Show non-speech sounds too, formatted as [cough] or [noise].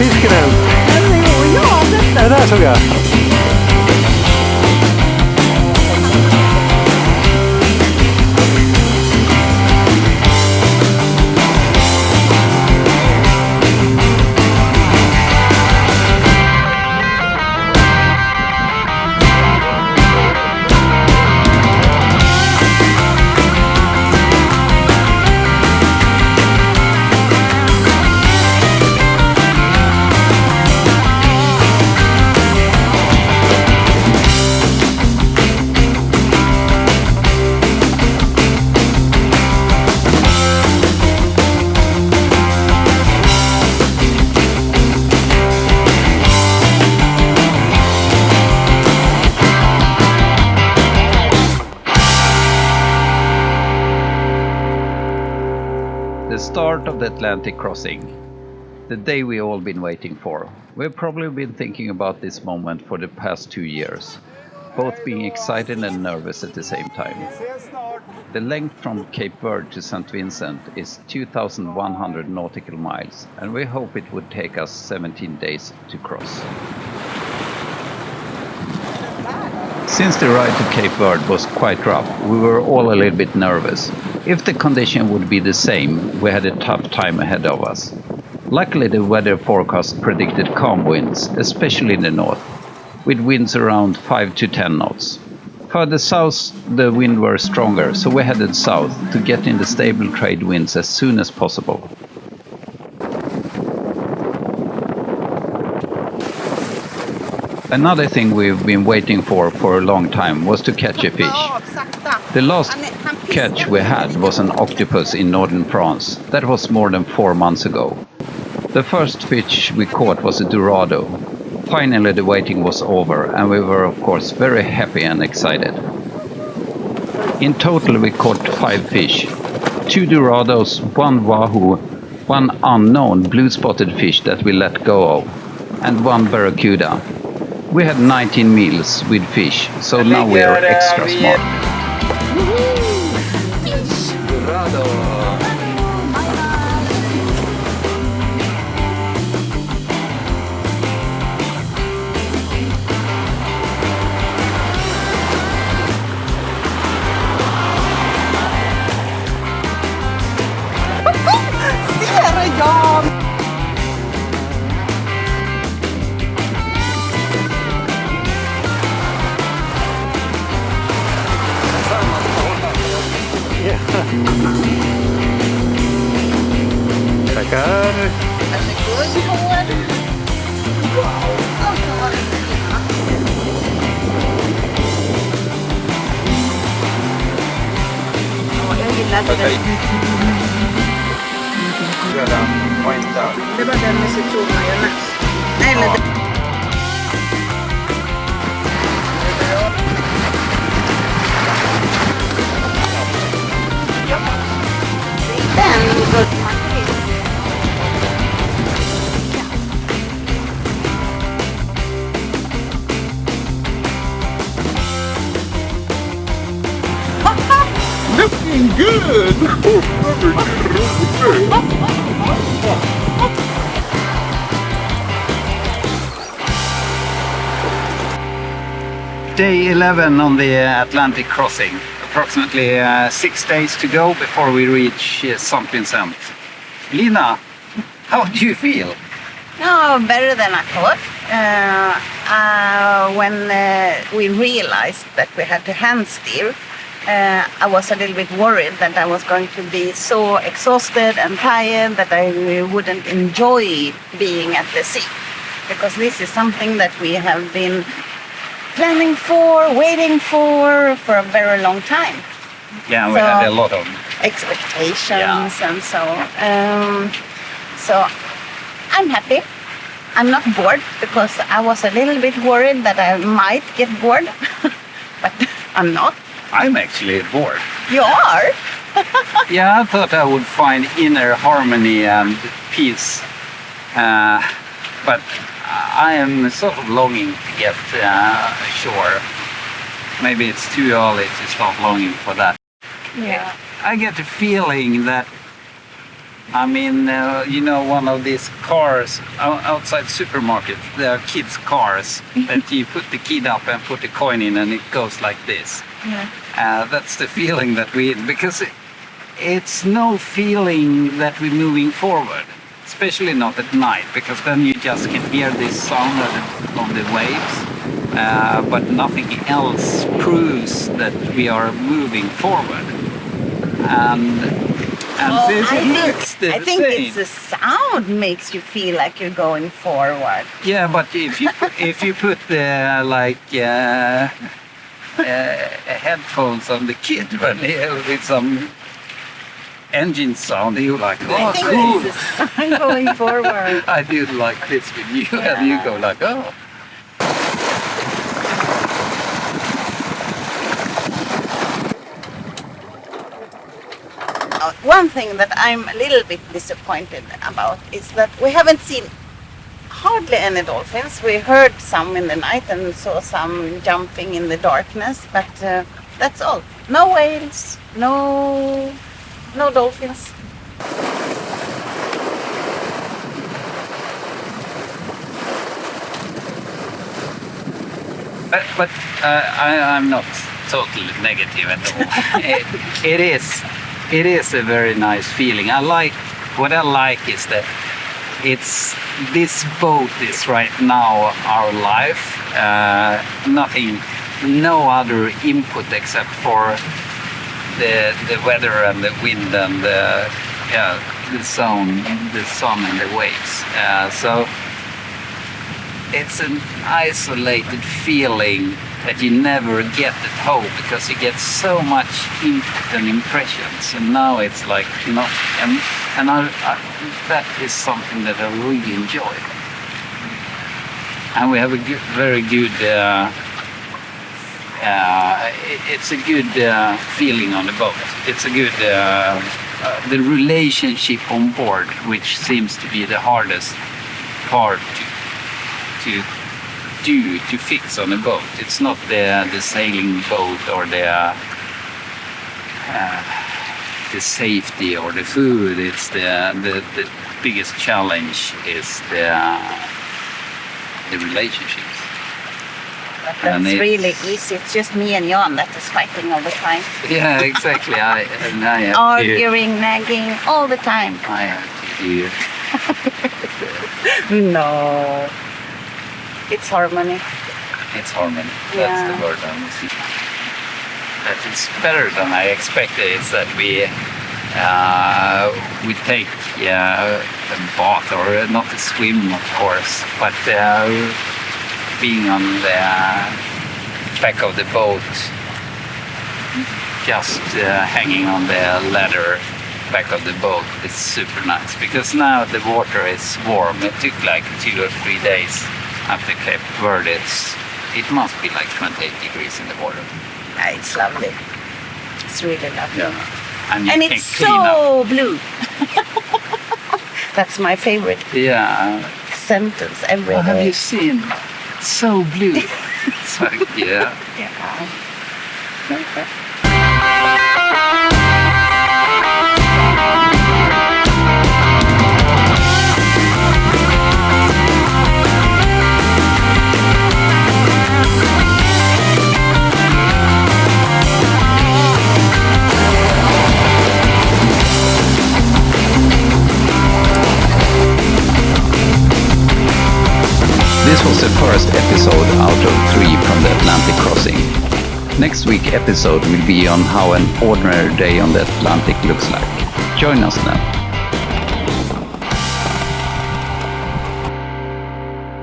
fisken ut? Den såg jag. Den där såg jag. Start of the Atlantic crossing. The day we all been waiting for. We've probably been thinking about this moment for the past two years, both being excited and nervous at the same time. The length from Cape Verde to St. Vincent is 2,100 nautical miles, and we hope it would take us 17 days to cross. Since the ride to Cape Verde was quite rough, we were all a little bit nervous. If the condition would be the same, we had a tough time ahead of us. Luckily, the weather forecast predicted calm winds, especially in the north, with winds around 5 to 10 knots. Further south, the wind were stronger, so we headed south to get in the stable trade winds as soon as possible. Another thing we've been waiting for for a long time was to catch a fish. The last Han är- han piskar catch we had was an octopus in northern France. That was more than four months ago. The first fish we caught was a dorado. Finally the waiting was over and we were of course very happy and excited. In total we caught five fish. Two dorados, one wahoo, one unknown blue-spotted fish that we let go of, and one barracuda. We had 19 meals with fish, so now we are extra smart. Tackar. Varsågod. Wow. Alltså, vad fina. Ja, jag gillar det. Det var Day 11 on the Atlantic crossing. Approximately uh, six days to go before we reach uh, St. Vincent. Lina, how do you feel? No, better than I thought. Uh, uh, when uh, we realized that we had to hand steer, uh, I was a little bit worried that I was going to be so exhausted and tired that I wouldn't enjoy being at the sea. Because this is something that we have been planning for, waiting for, for a very long time Yeah, we So- had a lot of. expectations and so um, so I'm happy I'm not bored because I was a little bit worried that I might get bored [laughs] but I'm not I'm actually bored. you are [laughs] Yeah, I thought I would find inner harmony and peace. Uh, but I am sort of longing to get uh, ashore. Maybe it's too early to start longing for that. yeah I get the feeling that I mean, uh, you know, one of these cars outside supermarket. There are kids' cars [laughs] that you put the kid up and put the coin in, and it goes like this. Yeah. Uh, that's the feeling that we because it, it's no feeling that we're moving forward, especially not at night, because then you just can hear this sound of the, of the waves, uh, but nothing else proves that we are moving forward. And and Well, this I looks think, the I think same. it's the sound makes you feel like you're going forward. Yeah, but if you put, if you put the like uh, uh, headphones on the kid [laughs] when he, with some engine sound, you like, I oh, cool. sound going forward. I do like this with you, and you go like, oh. Uh, One thing that I'm a little bit disappointed about is that we haven't seen hardly any dolphins. We heard some in the night and saw some jumping in the darkness, but uh, that's all. No whales, no, no dolphins. But, but uh, I, I'm not totally negative at all. [laughs] it, it is, it is a very nice feeling. I like what I like is that it's this boat is right now our life. Uh, nothing, no other input except for the the weather and the wind and the yeah the sun, the sun and the waves. Uh, so it's an isolated feeling that you never get at home because you get so much input and impressions and now it's like not and, and I, I, that is something that I really enjoy. And we have a good, very good uh, uh, it- it's a good uh, feeling on the boat. It's a good uh, uh, the relationship on board which seems to be the hardest part to to do to fix on a boat. It's not the the sailing boat or the uh, the safety or the food. It's the the, the biggest challenge is the the relationships. But that's it's- really easy. It's just me and Jan that is fighting all the time. [laughs] Yeah, exactly. I and I have to, Arguing, nagging all the time. I have to do [laughs] No. It's harmony. It's harmony. That's the word I'm for. That it's better than I expected. Is that we uh, we take uh, a bath or uh, not a swim, of course, but uh, being on the back of the boat, just uh, hanging on the ladder back of the boat is super nice because now the water is warm. It took like two or three days after Cape Verde. It's, it must be like 28 degrees in the water. Yeah, it's lovely. It's really lovely. And, And it's so blue. [laughs] That's my favorite Yeah. sentence every Well, have you seen? So blue. [laughs] it's like, yeah. Yeah. This was the first episode out of three from the Atlantic crossing. Next week episode will be on how an ordinary day on the Atlantic looks like. Join us then.